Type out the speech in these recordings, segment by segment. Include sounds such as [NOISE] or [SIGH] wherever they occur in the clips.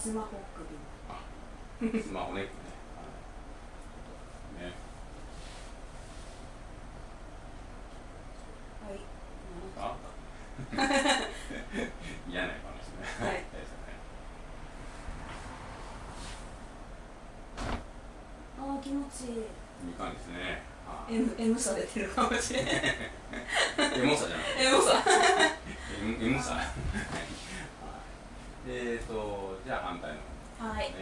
スマホ首スマホネックね。ね。はい。あ [LAUGHS] 嫌な話ね。はいですね。あー気持ちいいいい感じですね。されてるかもしれないエモさじゃなくて。M さ M, M さ。はいえーと、じゃあ反対の。はい。はい。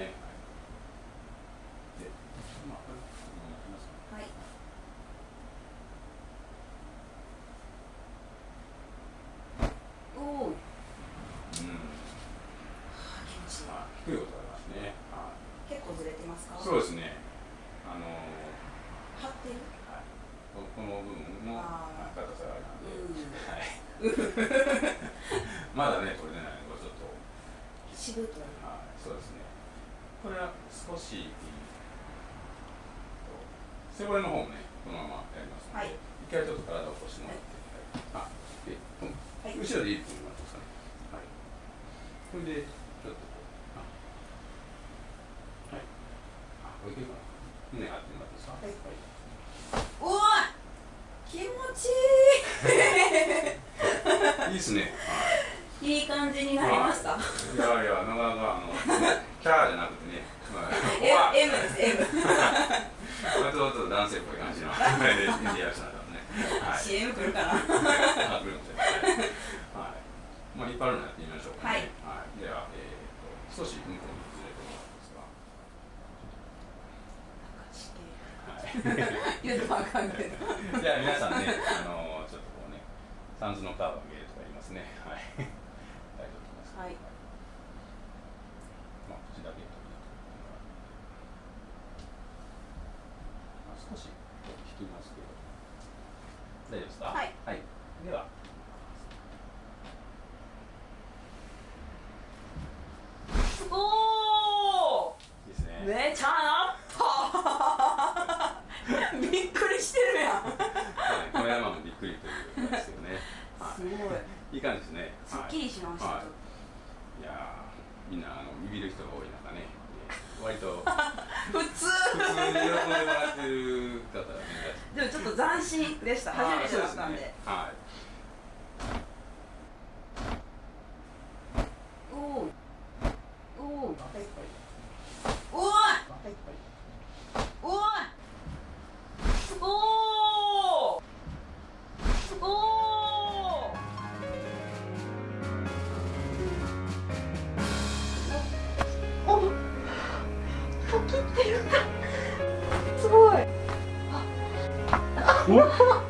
おおー。うん。気持ちいいまあ、低い音がありますね。はい。結構ずれてますか？そうですね。あの張ってる？はい、ここの部分のあー。高さがあるので、うん。はい、[LAUGHS] まだね、これでないしぶといはい、そうですね。これは少し、背骨の方もね、このままやりますので、はい一回ちょっと体を起こしてもらって、はい、あで、うんはい後ろでいいって言いますかね。はい。これで、ちょっとこう、あはい。あ、これいけるかな。胸張ってもらっていいですか？はいはいおお気持ちいいいですね。はいいいい感じになりましたいやいや、なかなか、あの、キャーじゃなくてね、[LAUGHS] まあ、M, です M まあちょっと男性っぽい感じの。はい。CM 来るかなあ、来るかもしれない。はい。まあ、引っ張るのやってみましょうか、ね。はい。はい。では、えっ、と、少し向こうにずれてもらっていいですか。はい。[LAUGHS] 言うとあかんけどじゃあ皆さんね、あのちょっとこうね、サンズのカーブが見えるとか言いますね。はい。はいまあ、口だけとまあ、少し引きますけど。大丈夫ですか？はい。はい。では。おおいいですね。めちゃなったびっくりしてるやんはい、この山もびっくりということですよね。はすごいい。いい感じですね。すっきりしました、はいいやーみんなあのビビる人が多い中ね、割と。[LAUGHS] 普通。普通に喜んでもらってる方がね、でもちょっと斬新でした。初めてだったんで。はい。ってるんだすごい。お？